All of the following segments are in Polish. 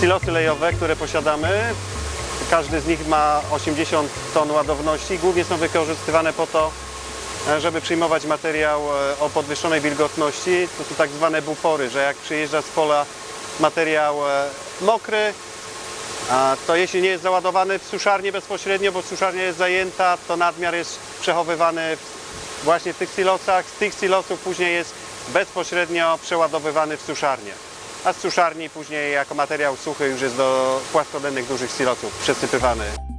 silosy lejowe, które posiadamy. Każdy z nich ma 80 ton ładowności. Głównie są wykorzystywane po to, e, żeby przyjmować materiał e, o podwyższonej wilgotności. To są tak zwane bufory, że jak przyjeżdża z pola materiał e, mokry, to jeśli nie jest załadowany w suszarnię bezpośrednio, bo suszarnia jest zajęta, to nadmiar jest przechowywany właśnie w tych silosach. Z tych silosów później jest bezpośrednio przeładowywany w suszarnię. A z suszarni później jako materiał suchy już jest do płaskodennych dużych silosów przesypywany.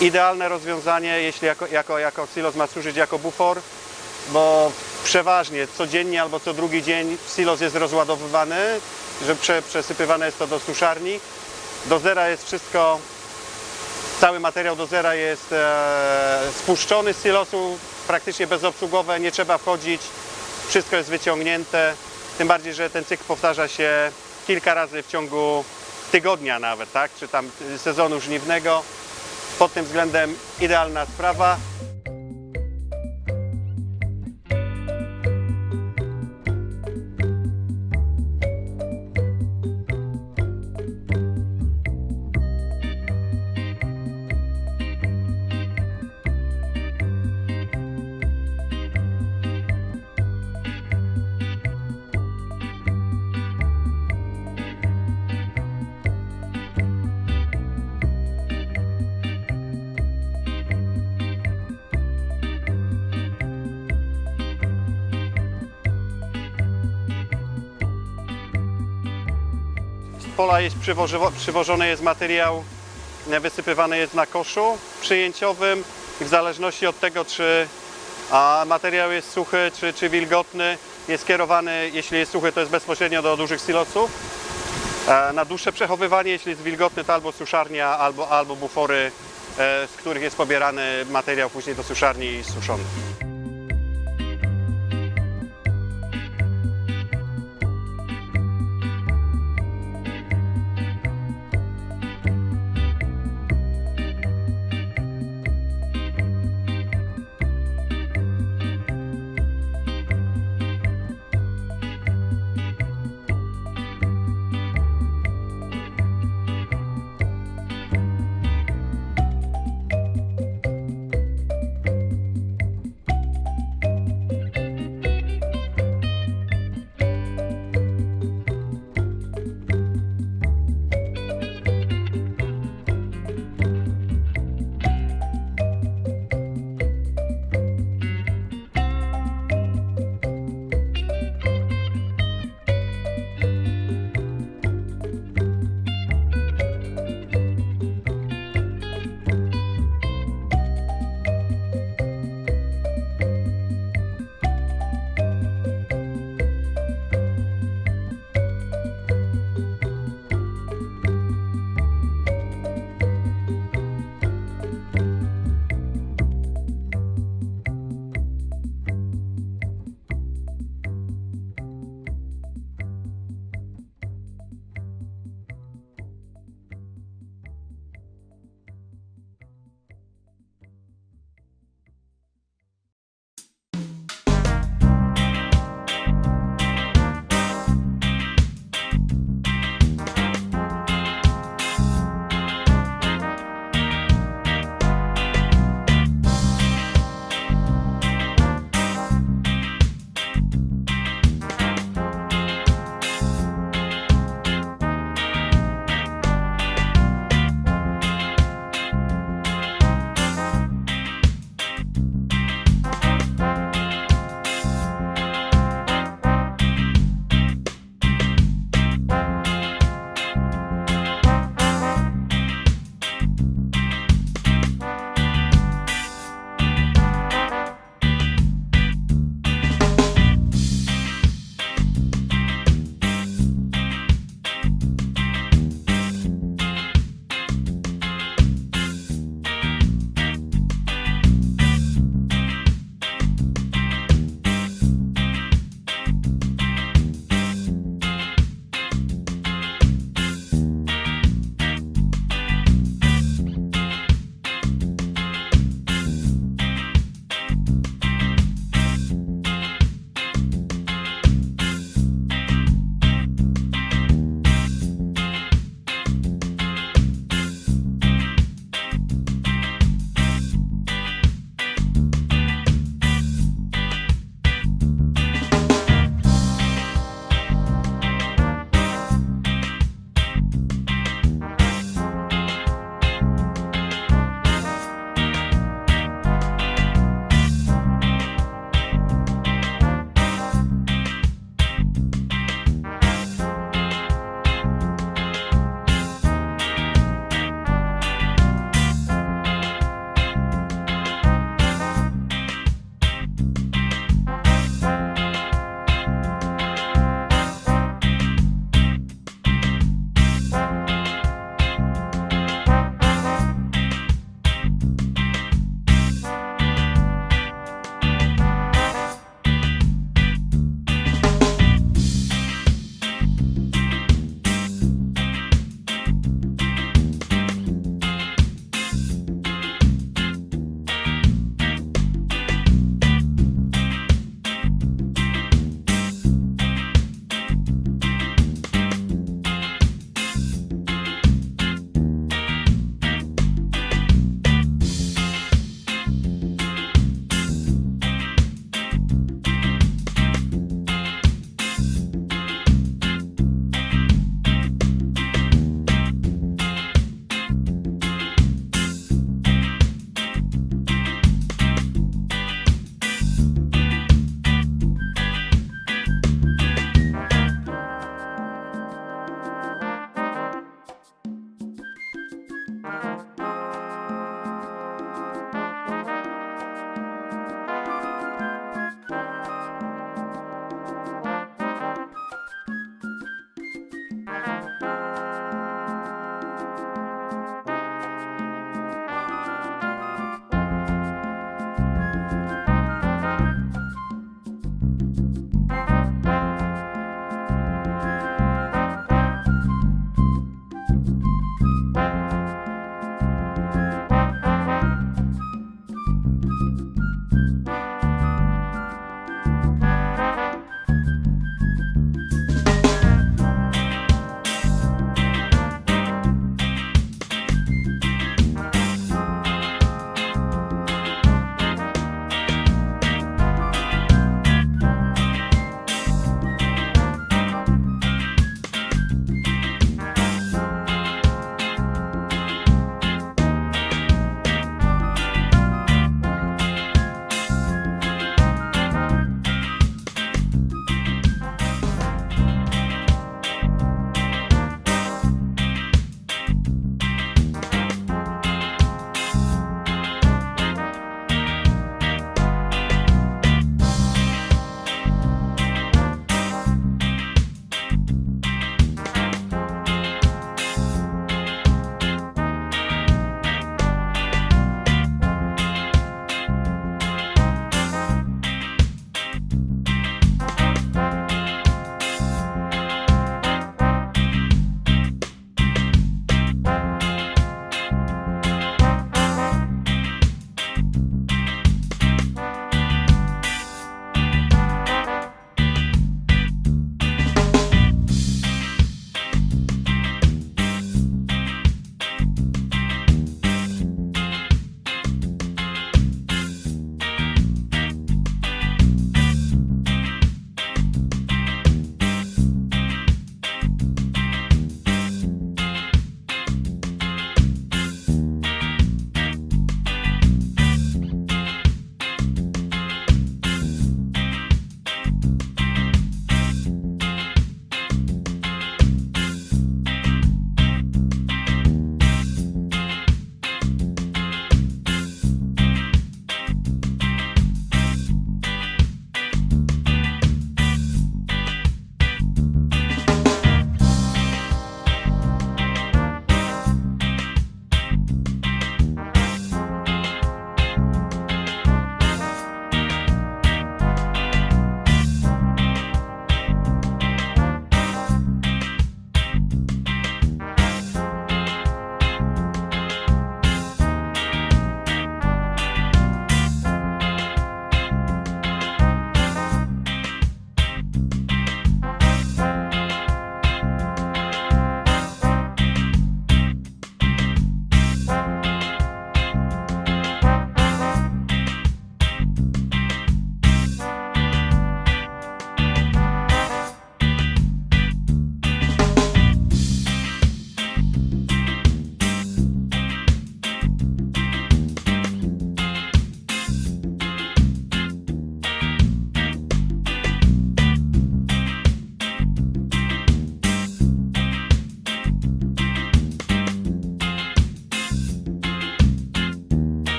Idealne rozwiązanie, jeśli jako, jako, jako silos ma służyć jako bufor, bo przeważnie codziennie albo co drugi dzień silos jest rozładowywany, że prze, przesypywane jest to do suszarni. Do zera jest wszystko, cały materiał do zera jest e, spuszczony z silosu, praktycznie bezobsługowe, nie trzeba wchodzić, wszystko jest wyciągnięte. Tym bardziej, że ten cykl powtarza się kilka razy w ciągu tygodnia nawet, tak? czy tam sezonu żniwnego. Pod tym względem idealna sprawa. Pola jest przywożo- przywożony jest materiał, e, wysypywany jest na koszu przyjęciowym i w zależności od tego, czy a, materiał jest suchy, czy, czy wilgotny, jest kierowany, jeśli jest suchy, to jest bezpośrednio do dużych silosów. E, Na dłuższe przechowywanie, jeśli jest wilgotny, to albo suszarnia, albo, albo bufory, e, z których jest pobierany materiał później do suszarni i suszony.